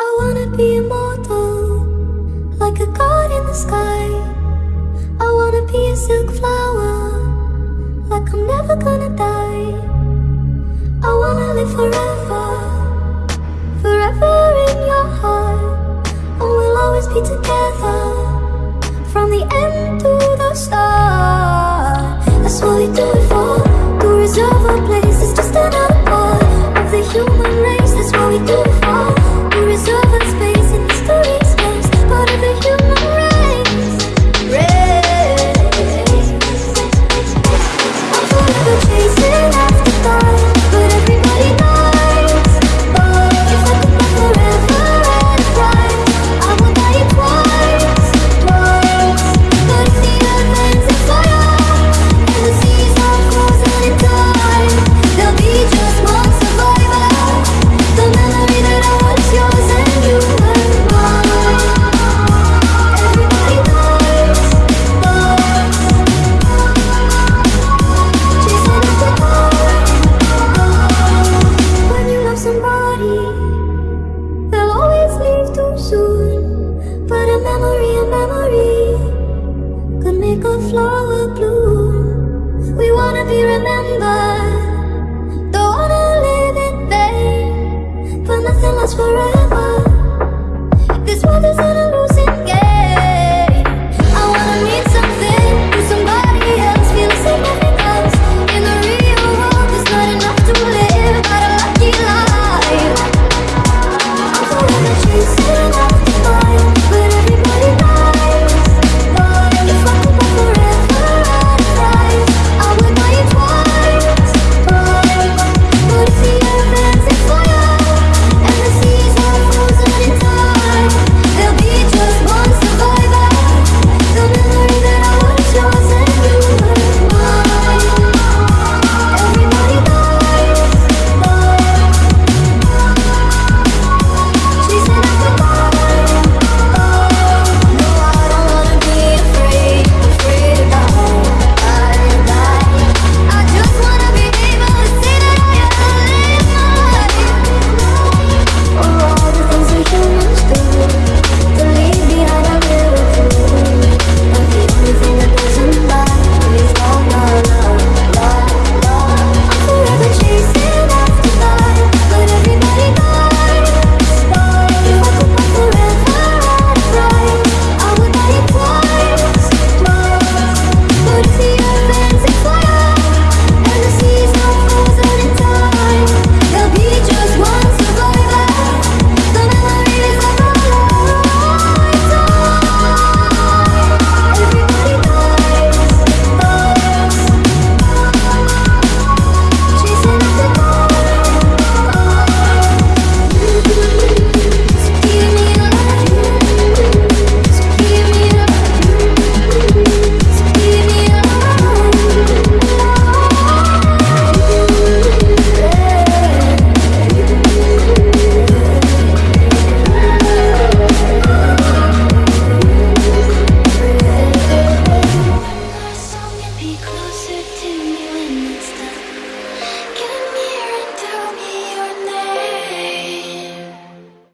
I wanna be immortal, like a god in the sky. I wanna be a silk flower, like I'm never gonna die. I wanna live forever, forever in your heart, and we'll always be together from the end to the start. That's what we do it for, to reserve a place. It's just another part of the human race. That's what we do Remembered, don't wanna live in vain. But nothing lasts forever.